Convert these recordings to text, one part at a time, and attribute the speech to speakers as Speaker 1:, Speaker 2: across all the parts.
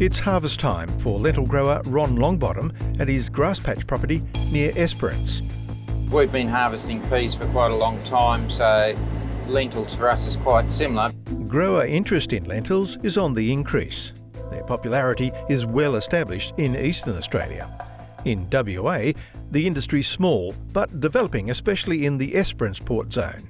Speaker 1: It's harvest time for lentil grower Ron Longbottom at his Grass Patch property near Esperance.
Speaker 2: We've been harvesting peas for quite a long time, so lentils for us is quite similar.
Speaker 1: Grower interest in lentils is on the increase. Their popularity is well established in eastern Australia. In WA, the industry's small, but developing especially in the Esperance port zone.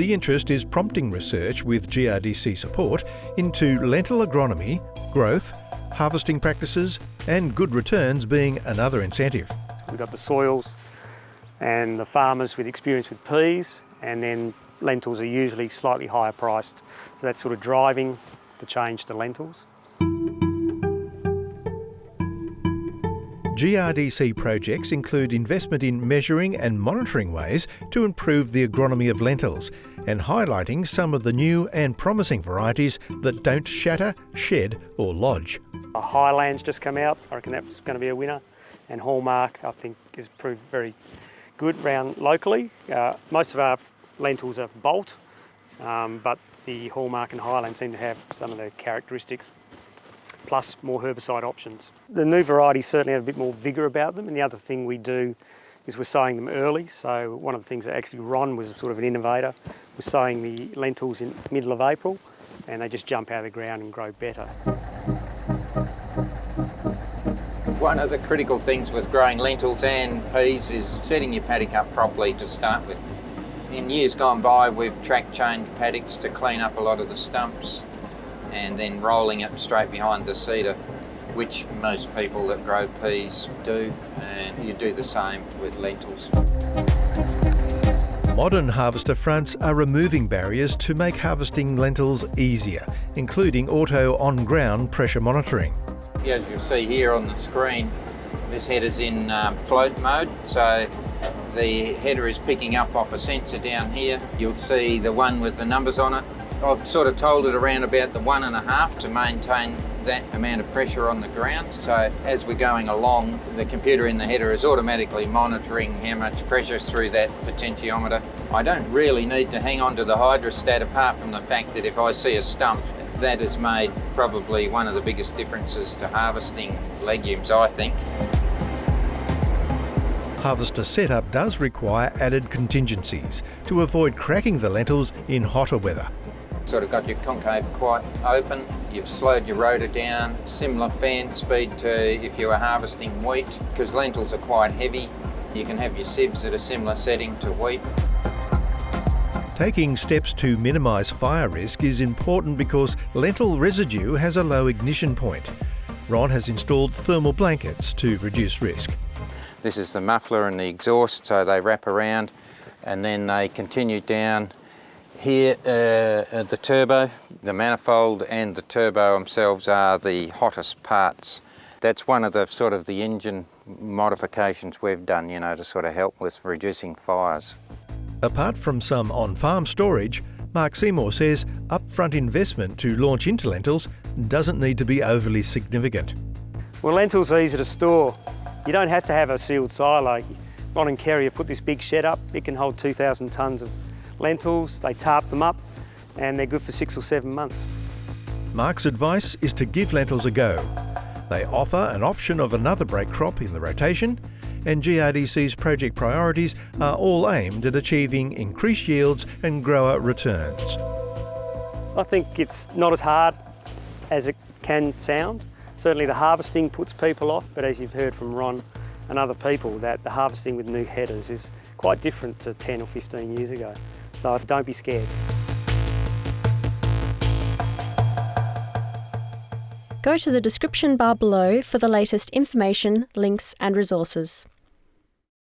Speaker 1: The interest is prompting research with GRDC support into lentil agronomy, growth, harvesting practices and good returns being another incentive.
Speaker 3: We've got the soils and the farmers with experience with peas and then lentils are usually slightly higher priced. So that's sort of driving the change to lentils.
Speaker 1: GRDC projects include investment in measuring and monitoring ways to improve the agronomy of lentils and highlighting some of the new and promising varieties that don't shatter, shed or lodge.
Speaker 3: Highlands just come out, I reckon that's going to be a winner and Hallmark I think has proved very good around locally. Uh, most of our lentils are Bolt um, but the Hallmark and Highland seem to have some of the characteristics plus more herbicide options. The new varieties certainly have a bit more vigour about them and the other thing we do is we're sowing them early. So one of the things that actually Ron was sort of an innovator was sowing the lentils in middle of April and they just jump out of the ground and grow better.
Speaker 2: One of the critical things with growing lentils and peas is setting your paddock up properly to start with. In years gone by we've track changed paddocks to clean up a lot of the stumps and then rolling it straight behind the seeder which most people that grow peas do, and you do the same with lentils.
Speaker 1: Modern harvester fronts are removing barriers to make harvesting lentils easier, including auto on-ground pressure monitoring.
Speaker 2: As you'll see here on the screen, this header's in um, float mode, so the header is picking up off a sensor down here. You'll see the one with the numbers on it I've sort of told it around about the one and a half to maintain that amount of pressure on the ground. So as we're going along, the computer in the header is automatically monitoring how much pressure through that potentiometer. I don't really need to hang on to the hydrostat apart from the fact that if I see a stump, that has made probably one of the biggest differences to harvesting legumes, I think.
Speaker 1: Harvester setup does require added contingencies to avoid cracking the lentils in hotter weather
Speaker 2: sort of got your concave quite open, you've slowed your rotor down, similar fan speed to if you were harvesting wheat, because lentils are quite heavy. You can have your sieves at a similar setting to wheat.
Speaker 1: Taking steps to minimise fire risk is important because lentil residue has a low ignition point. Ron has installed thermal blankets to reduce risk.
Speaker 2: This is the muffler and the exhaust, so they wrap around and then they continue down here, uh, uh, the turbo, the manifold and the turbo themselves are the hottest parts. That's one of the sort of the engine modifications we've done, you know, to sort of help with reducing fires.
Speaker 1: Apart from some on-farm storage, Mark Seymour says upfront investment to launch into lentils doesn't need to be overly significant.
Speaker 3: Well, lentils are easy to store. You don't have to have a sealed silo. Ron and Kerry have put this big shed up. It can hold 2,000 tonnes of lentils, they tarp them up and they're good for six or seven months.
Speaker 1: Mark's advice is to give lentils a go. They offer an option of another break crop in the rotation and GRDC's project priorities are all aimed at achieving increased yields and grower returns.
Speaker 3: I think it's not as hard as it can sound. Certainly the harvesting puts people off, but as you've heard from Ron and other people, that the harvesting with new headers is quite different to 10 or 15 years ago. So don't be scared.
Speaker 4: Go to the description bar below for the latest information, links and resources.